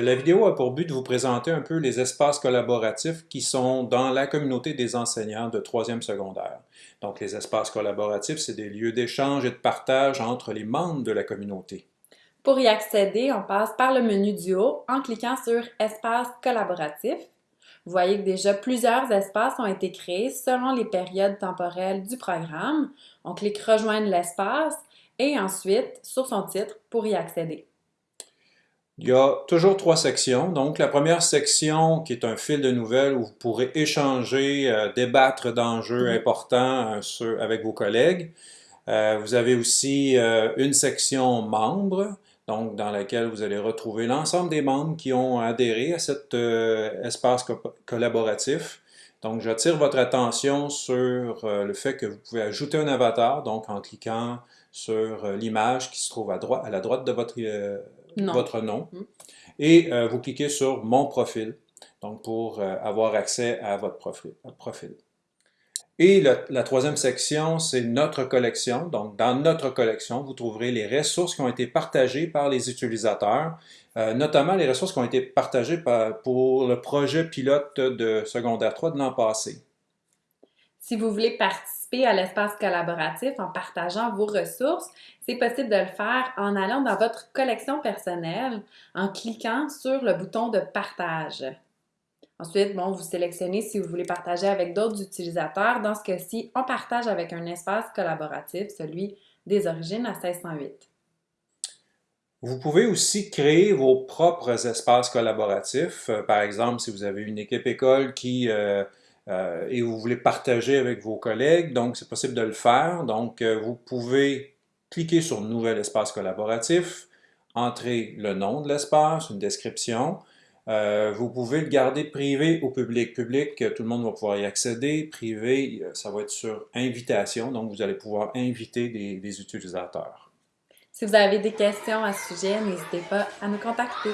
La vidéo a pour but de vous présenter un peu les espaces collaboratifs qui sont dans la communauté des enseignants de troisième secondaire. Donc, les espaces collaboratifs, c'est des lieux d'échange et de partage entre les membres de la communauté. Pour y accéder, on passe par le menu du haut en cliquant sur « Espace collaboratif ». Vous voyez que déjà plusieurs espaces ont été créés selon les périodes temporelles du programme. On clique « Rejoindre l'espace » et ensuite sur son titre pour y accéder. Il y a toujours trois sections. Donc, la première section qui est un fil de nouvelles où vous pourrez échanger, euh, débattre d'enjeux mm-hmm. importants euh, avec vos collègues. Euh, vous avez aussi une section membres, donc dans laquelle vous allez retrouver l'ensemble des membres qui ont adhéré à cet espace collaboratif. Donc, j'attire votre attention sur le fait que vous pouvez ajouter un avatar, donc en cliquant sur l'image qui se trouve à, droite, à la droite de votre votre nom. Mm. Et euh, vous cliquez sur « Mon profil », donc pour euh, avoir accès à votre profil. profil. Et la troisième section, c'est notre collection. Donc, dans notre collection, vous trouverez les ressources qui ont été partagées par les utilisateurs, euh, notamment les ressources qui ont été partagées pour le projet pilote de secondaire 3 de l'an passé. Si vous voulez participer à l'espace collaboratif en partageant vos ressources, c'est possible de le faire en allant dans votre collection personnelle, en cliquant sur le bouton de partage. Ensuite, bon, vous sélectionnez si vous voulez partager avec d'autres utilisateurs. Dans ce cas-ci, on partage avec un espace collaboratif, celui des origines à 1608. Vous pouvez aussi créer vos propres espaces collaboratifs. Euh, par exemple, si vous avez une équipe école qui euh, euh, et vous voulez partager avec vos collègues, donc c'est possible de le faire. Donc, euh, vous pouvez cliquer sur « Nouvel espace collaboratif », entrer le nom de l'espace, une description. Euh, vous pouvez le garder privé ou public. Public, tout le monde va pouvoir y accéder. Privé, ça va être sur invitation, donc vous allez pouvoir inviter des utilisateurs. Si vous avez des questions à ce sujet, n'hésitez pas à nous contacter.